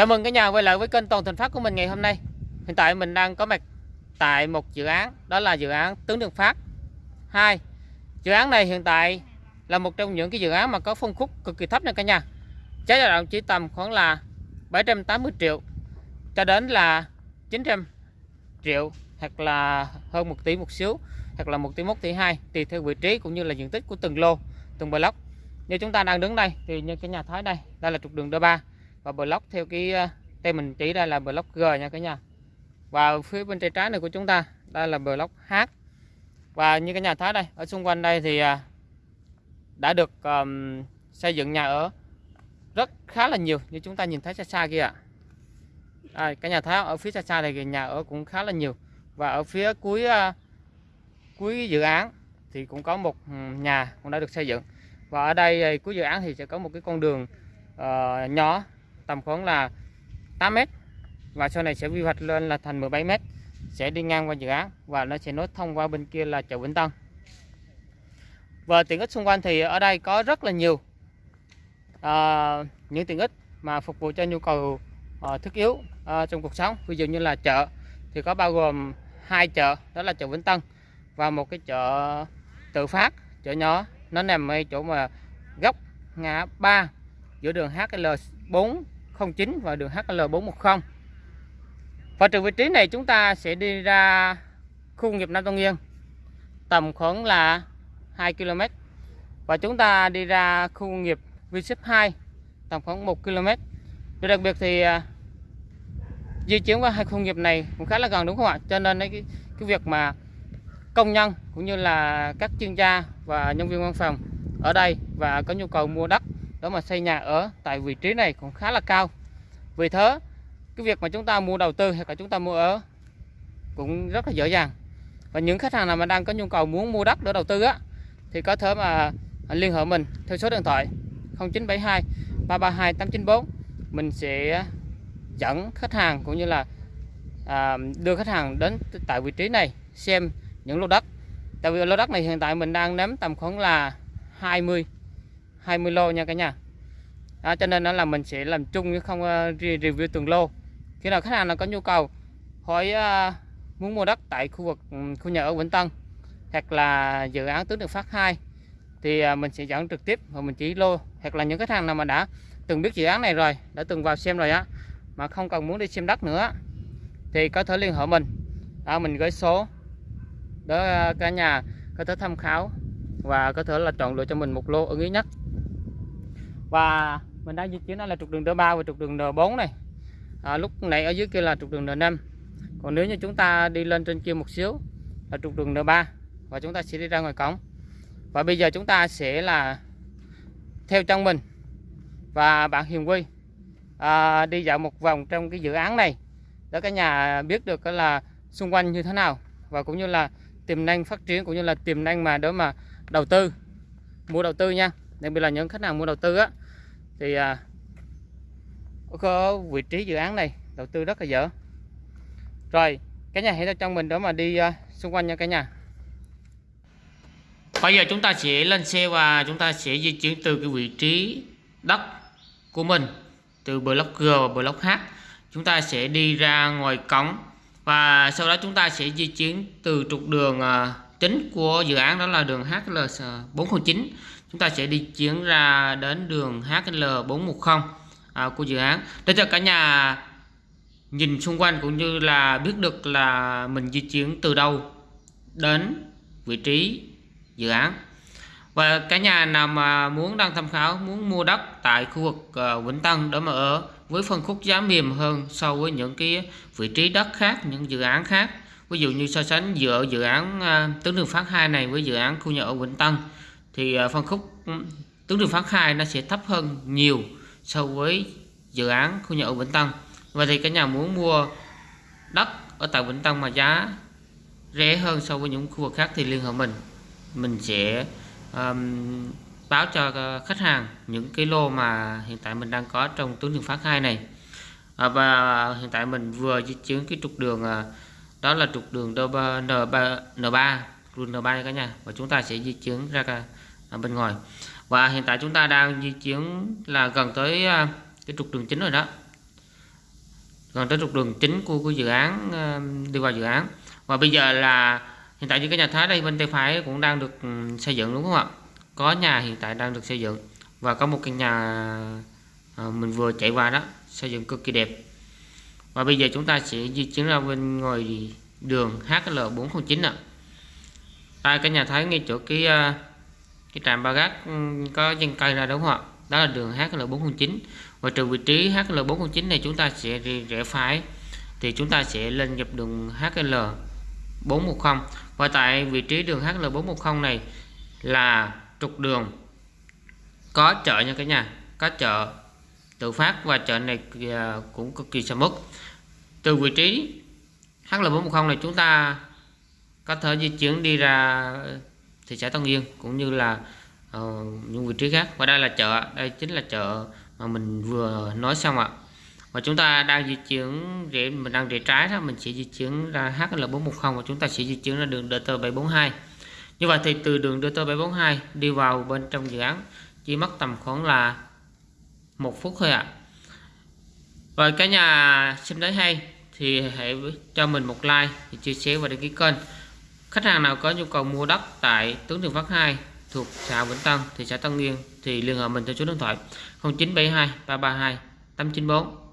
Chào mừng cả nhà quay lại với kênh Toàn Thành Phát của mình ngày hôm nay. Hiện tại mình đang có mặt tại một dự án, đó là dự án Tướng Đường Phát 2. Dự án này hiện tại là một trong những cái dự án mà có phân khúc cực kỳ thấp nha cả nhà. Giá dao động chỉ tầm khoảng là 780 triệu cho đến là 900 triệu hoặc là hơn 1 tỷ một xíu hoặc là 1 tỷ 1 tỷ 2 tùy theo vị trí cũng như là diện tích của từng lô, từng block. Như chúng ta đang đứng đây thì như cái nhà thái đây, đây là trục đường D3 và block theo cái ờ, tên mình chỉ đây là block G nha cả nhà. Và phía bên tay trái này của chúng ta đây là block H. Và như cái nhà thấy đây ở xung quanh đây thì ờ, đã được um, xây dựng nhà ở rất khá là nhiều như chúng ta nhìn thấy xa xa kia ạ. À, cái nhà thấy ở phía xa xa này thì nhà ở cũng khá là nhiều. Và ở phía cuối uh, cuối dự án thì cũng có một nhà cũng đã được xây dựng. Và ở đây cuối dự án thì sẽ có một cái con đường uh, nhỏ tầm khoảng là 8 mét. Và sau này sẽ quy hoạch lên là thành 17 mét. Sẽ đi ngang qua dự án và nó sẽ nối thông qua bên kia là chợ Vĩnh Tân. Và tiện ích xung quanh thì ở đây có rất là nhiều uh, những tiện ích mà phục vụ cho nhu cầu uh, thiết yếu uh, trong cuộc sống. Ví dụ như là chợ thì có bao gồm hai chợ đó là chợ Vĩnh Tân và một cái chợ tự phát chợ nhỏ. Nó nằm ở chỗ mà góc ngã ba giữa đường HL4 09 và đường HL410 và từ vị trí này chúng ta sẽ đi ra khu công nghiệp Nam Tân Yên tầm khoảng là 2 km và chúng ta đi ra khu công nghiệp Vship 2 tầm khoảng 1 km Điều đặc biệt thì à, di chuyển qua hai khu công nghiệp này cũng khá là gần đúng không ạ? Cho nên cái, cái việc mà công nhân cũng như là các chuyên gia và nhân viên văn phòng ở đây và có nhu cầu mua đất đó mà xây nhà ở tại vị trí này cũng khá là cao. Vì thế cái việc mà chúng ta mua đầu tư hay là chúng ta mua ở cũng rất là dễ dàng. Và những khách hàng nào mà đang có nhu cầu muốn mua đất để đầu tư á thì có thể mà liên hệ mình theo số điện thoại 0972 332 894 mình sẽ dẫn khách hàng cũng như là à, đưa khách hàng đến tại vị trí này xem những lô đất. Tại vì lô đất này hiện tại mình đang nắm tầm khoảng là 20 20 lô nha cả nhà. Đó, cho nên đó là mình sẽ làm chung chứ không ờ, review từng lô. Khi nào khách hàng nào có nhu cầu hỏi uh, muốn mua đất tại khu vực ừ, khu nhà ở Vĩnh Tân hoặc là dự án tướng đường phát 2 thì ờ, mình sẽ dẫn trực tiếp và mình chỉ lô hoặc là những khách hàng nào mà đã từng biết dự án này rồi đã từng vào xem rồi á mà không cần muốn đi xem đất nữa thì có thể liên hệ mình. Đó, mình gửi số để cả nhà có thể tham khảo và có thể là chọn lựa cho mình một lô ưng ý nhất và mình đang di chuyển đó là trục đường N3 và trục đường N4 này. À, lúc này ở dưới kia là trục đường N5 còn nếu như chúng ta đi lên trên kia một xíu là trục đường N3 và chúng ta sẽ đi ra ngoài cổng. Và bây giờ chúng ta sẽ là theo chân mình và bạn Hiền Quy à, đi dạo một vòng trong cái dự án này để cả nhà biết được là xung quanh như thế nào và cũng như là tiềm năng phát triển cũng như là tiềm năng mà đó mà đầu tư mua đầu tư nha đặc biệt là những khách hàng mua đầu tư á. Thì à, có vị trí dự án này đầu tư rất là dở. Rồi cái nhà hãy theo trong mình đó mà đi à, xung quanh nha cả nhà. Bây giờ chúng ta sẽ lên xe và chúng ta sẽ di chuyển từ cái vị trí đất của mình từ block G và block H. Chúng ta sẽ đi ra ngoài cổng và sau đó chúng ta sẽ di chuyển từ trục đường à, chính của dự án đó là đường HL409 chúng ta sẽ đi chuyển ra đến đường HL410 à, của dự án. Để cho cả nhà nhìn xung quanh cũng như là biết được là mình di chuyển từ đâu đến vị trí dự án. Và cả nhà nào mà muốn đang tham khảo muốn mua đất tại khu vực à, Vĩnh Tân để mà ở với phân khúc giá mềm hơn so với những cái vị trí đất khác những dự án khác. Ví dụ như so sánh giữa dự án à, uh, tướng đường phát 2 này với dự án khu nhà ở Vĩnh Tân thì à, phân khúc ừ, tuyến tướng đường phát 2 nó sẽ thấp hơn nhiều so với dự án khu nhà ở Vĩnh Tân. Và thì cả nhà muốn mua đất ở tại Vĩnh Tân mà giá rẻ hơn so với những khu vực khác thì liên hệ mình. Mình sẽ um, báo cho ờ, khách hàng những cái lô mà hiện tại mình đang có trong tuyến đường phát 2 này. À, và hiện tại mình vừa di chuyển cái trục đường à, đó là trục đường N3 N3 đường N3 cả nhà. Và chúng ta sẽ di chuyển ra ở bên ngoài. Và hiện tại chúng ta đang di chuyển là gần tới à, cái trục đường chính rồi đó. Gần tới trục đường chính của, của dự án à, đi vào dự án. Và bây giờ là hiện tại như cái nhà thái đây bên tay phải cũng đang được ừ, xây dựng đúng không ạ? Có nhà hiện tại đang được xây dựng. Và có một căn nhà mình vừa chạy qua đó xây dựng cực kỳ đẹp. Và bây giờ chúng ta sẽ di chuyển ra bên ngoài đường HL409 ạ. Tại cái nhà thái ngay chỗ cái cái trạm ba gác ừ, có dân cây ra đúng không ạ? Đó là đường HL409 và từ vị trí HL409 này chúng ta sẽ rẽ phải, thì chúng ta sẽ lên dọc đường HL410 và tại vị trí đường HL410 này là trục đường, có chợ nha cả nhà, có chợ tự phát và chợ này à, cũng cực kỳ sầm uất. Từ vị trí HL410 này chúng ta có thể di chuyển đi ra thị xã Tân Yên cũng như là uh, những vị trí khác. Và đây là chợ đây chính là chợ mà mình vừa nói xong ạ. Và chúng ta đang di chuyển rẽ mình đang rẽ trái đó mình sẽ di chuyển ra HL410 và chúng ta sẽ di chuyển ra đường DT742 như vậy thì từ đường DT742 đi vào bên trong dự án chỉ mất tầm khoảng là một phút thôi ạ. À. rồi cả nhà xem thấy hay thì hãy cho mình một like chia sẻ và đăng ký kênh khách hàng nào có nhu cầu mua đất tại Tướng Đường Phát 2 thuộc xã Vĩnh Tân, thị xã Tân Nguyên thì liên hệ mình theo số điện thoại 0972 332 894